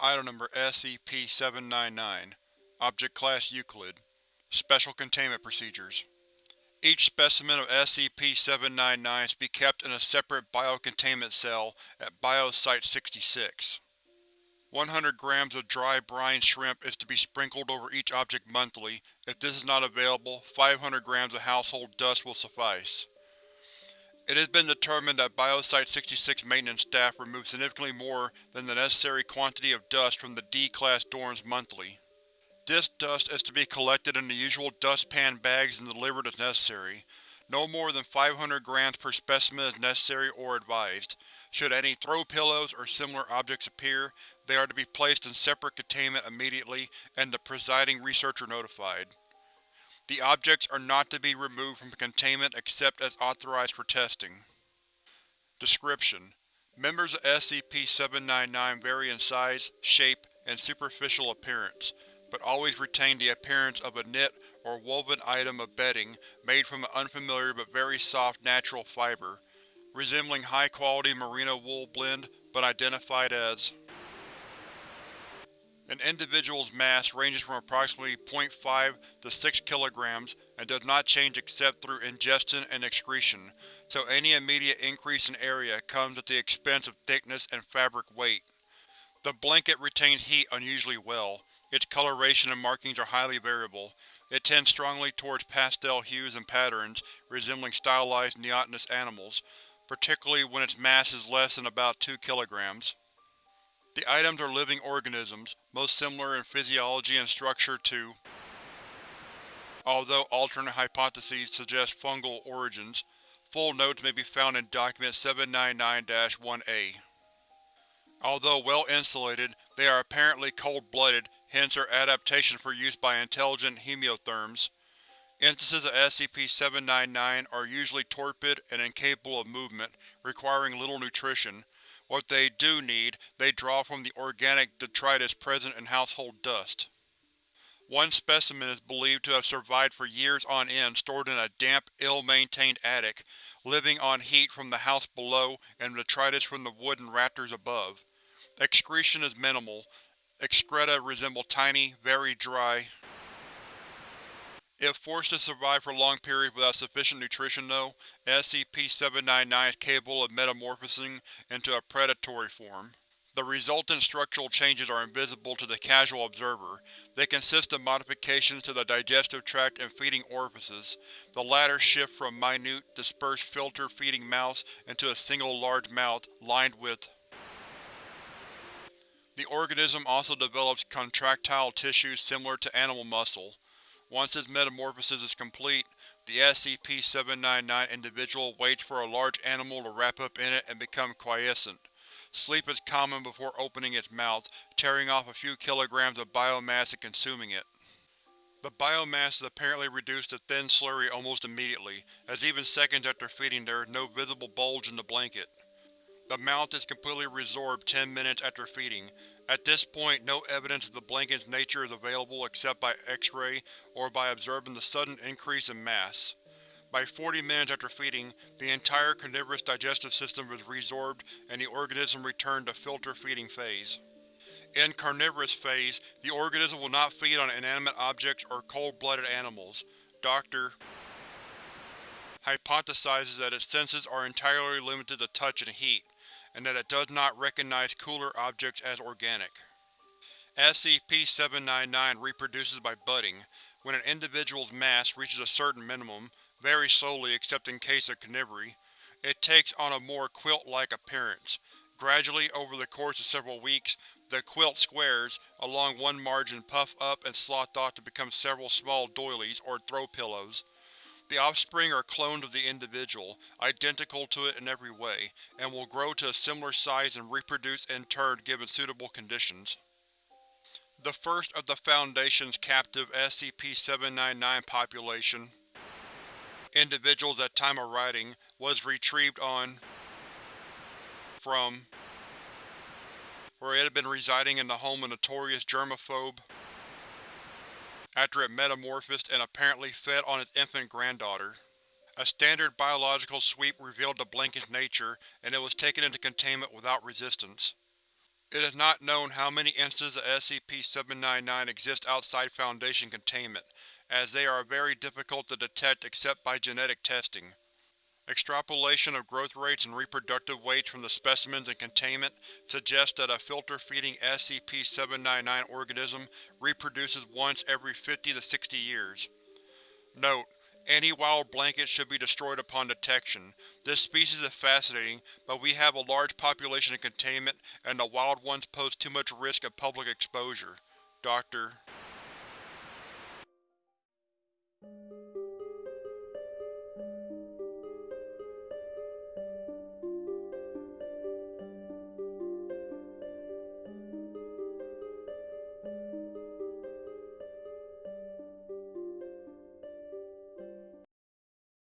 Item Number SCP-799 Object Class Euclid Special Containment Procedures Each specimen of SCP-799 is to be kept in a separate biocontainment cell at Bio-Site-66. 100 grams of dry brine shrimp is to be sprinkled over each object monthly. If this is not available, 500 grams of household dust will suffice. It has been determined that Biosite-66 maintenance staff remove significantly more than the necessary quantity of dust from the D-Class dorms monthly. This dust is to be collected in the usual dustpan bags and delivered as necessary. No more than 500 grams per specimen is necessary or advised. Should any throw pillows or similar objects appear, they are to be placed in separate containment immediately and the presiding researcher notified. The objects are not to be removed from the containment except as authorized for testing. Description: Members of SCP-799 vary in size, shape, and superficial appearance, but always retain the appearance of a knit or woven item of bedding made from an unfamiliar but very soft natural fiber, resembling high-quality merino wool blend but identified as an individual's mass ranges from approximately 0.5 to 6 kg and does not change except through ingestion and excretion, so any immediate increase in area comes at the expense of thickness and fabric weight. The blanket retains heat unusually well. Its coloration and markings are highly variable. It tends strongly towards pastel hues and patterns, resembling stylized neotenous animals, particularly when its mass is less than about 2 kg. The items are living organisms, most similar in physiology and structure to although alternate hypotheses suggest fungal origins. Full notes may be found in Document 799-1A. Although well insulated, they are apparently cold-blooded, hence their adaptation for use by intelligent homeotherms. Instances of SCP-799 are usually torpid and incapable of movement, requiring little nutrition, what they do need, they draw from the organic detritus present in household dust. One specimen is believed to have survived for years on end stored in a damp, ill-maintained attic, living on heat from the house below and detritus from the wooden rafters above. Excretion is minimal. Excreta resemble tiny, very dry, if forced to survive for long periods without sufficient nutrition though, SCP-799 is capable of metamorphosing into a predatory form. The resultant structural changes are invisible to the casual observer. They consist of modifications to the digestive tract and feeding orifices. The latter shift from minute, dispersed filter-feeding mouths into a single large mouth, lined with The organism also develops contractile tissues similar to animal muscle. Once its metamorphosis is complete, the SCP-799 individual waits for a large animal to wrap up in it and become quiescent. Sleep is common before opening its mouth, tearing off a few kilograms of biomass and consuming it. The biomass is apparently reduced to thin slurry almost immediately, as even seconds after feeding there is no visible bulge in the blanket. The mouth is completely resorbed 10 minutes after feeding, at this point, no evidence of the blanket's nature is available except by X-ray or by observing the sudden increase in mass. By 40 minutes after feeding, the entire carnivorous digestive system was resorbed and the organism returned to filter-feeding phase. In carnivorous phase, the organism will not feed on inanimate objects or cold-blooded animals. Dr. hypothesizes that its senses are entirely limited to touch and heat and that it does not recognize cooler objects as organic. SCP-799 reproduces by budding. When an individual's mass reaches a certain minimum, very slowly except in case of carnivory, it takes on a more quilt-like appearance. Gradually, over the course of several weeks, the quilt squares along one margin puff up and slough off to become several small doilies, or throw pillows. The offspring are cloned of the individual, identical to it in every way, and will grow to a similar size and reproduce in turn given suitable conditions. The first of the Foundation's captive SCP-799 population individuals at time of writing was retrieved on from where it had been residing in the home of notorious germaphobe after it metamorphosed and apparently fed on its infant granddaughter. A standard biological sweep revealed the blanket's nature, and it was taken into containment without resistance. It is not known how many instances of SCP-799 exist outside Foundation containment, as they are very difficult to detect except by genetic testing. Extrapolation of growth rates and reproductive weights from the specimens in containment suggests that a filter-feeding SCP-799 organism reproduces once every 50 to 60 years. Note: Any wild blankets should be destroyed upon detection. This species is fascinating, but we have a large population in containment and the wild ones pose too much risk of public exposure. Dr.